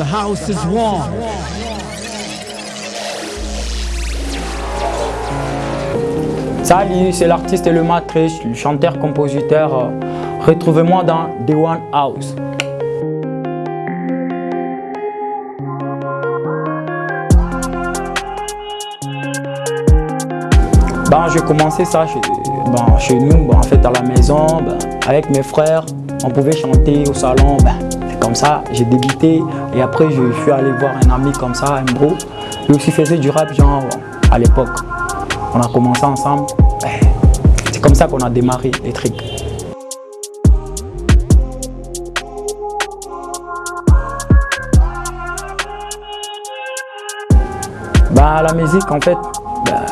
The house is warm. Salut, c'est l'artiste et le matrice, le chanteur-compositeur. Retrouvez-moi dans The One House. Ben, j'ai commencé ça chez, ben, chez nous, ben, en fait à la maison, ben, avec mes frères. On pouvait chanter au salon, ben, comme ça, j'ai débuté. Et après, je suis allé voir un ami comme ça, un bro. Lui aussi faisait du rap, genre, à l'époque. On a commencé ensemble. Ben, C'est comme ça qu'on a démarré les trucs. Bah, la musique, en fait, bah,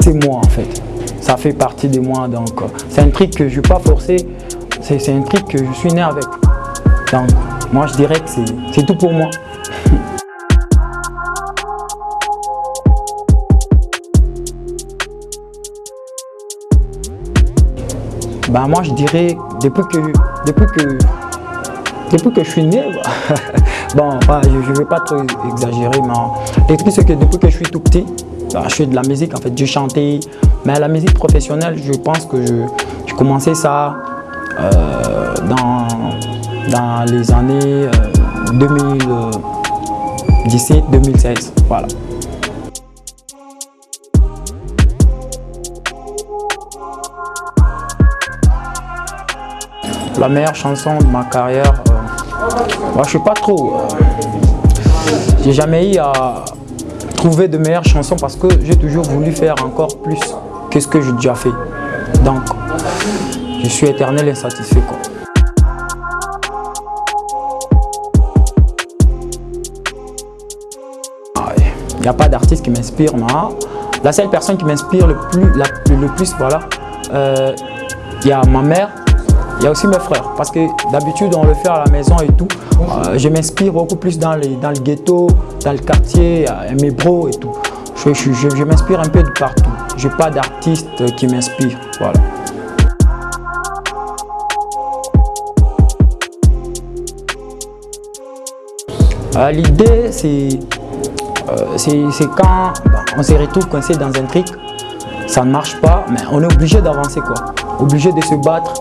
c'est moi, en fait. Ça fait partie de moi, donc euh, c'est un truc que je ne vais pas forcer. C'est un truc que je suis né avec. Moi, je dirais que c'est tout pour moi. Bah, moi, je dirais, depuis que, depuis que, depuis que je suis né, bon, je ne vais pas trop exagérer, mais c'est que depuis que je suis tout petit, bah, je fais de la musique, en fait, je chantais, mais la musique professionnelle, je pense que je, je commençais ça euh, dans, dans les années 2017-2016, voilà. La meilleure chanson de ma carrière, euh, moi je suis pas trop. Euh, j'ai jamais eu à trouver de meilleures chansons parce que j'ai toujours voulu faire encore plus que ce que j'ai déjà fait. Donc, je suis éternel insatisfait. Quoi. N'y a pas d'artiste qui m'inspire. La seule personne qui m'inspire le plus, le plus, voilà, euh, il y a ma mère, il y a aussi mes frères. Parce que d'habitude, on le fait à la maison et tout. Euh, je m'inspire beaucoup plus dans, dans le ghetto, dans le quartier, mes bros et tout. Je, je, m'inspire un peu de partout. Je n'ai pas d'artiste qui m'inspire. Voilà. Euh, L'idée, c'est c'est quand on se retrouve coincé dans un truc, ça ne marche pas, mais on est obligé d'avancer quoi. Obligé de se battre,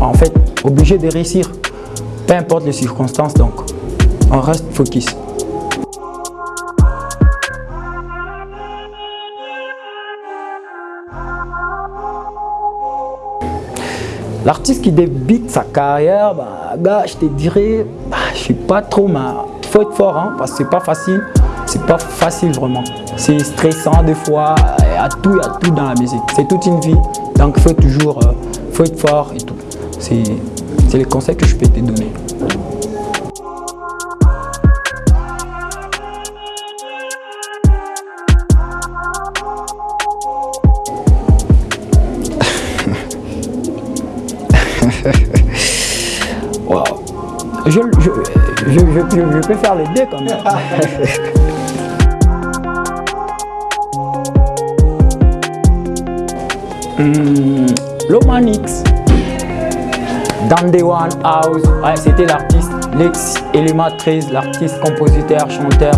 en fait, obligé de réussir, peu importe les circonstances, donc on reste focus. L'artiste qui débute sa carrière, bah, gars, je te dirais, bah, je suis pas trop, mais il faut être fort, hein, parce que c'est pas facile. C'est pas facile vraiment. C'est stressant des fois, il y a tout, il y a tout dans la musique. C'est toute une vie, donc il faut toujours, euh, faut être fort et tout. C'est les conseils que je peux te donner. wow. je, je, je, je, peux faire les deux quand même. hmm, Lomanix. One House, c'était l'artiste Lex Elima 13, l'artiste, compositeur, chanteur,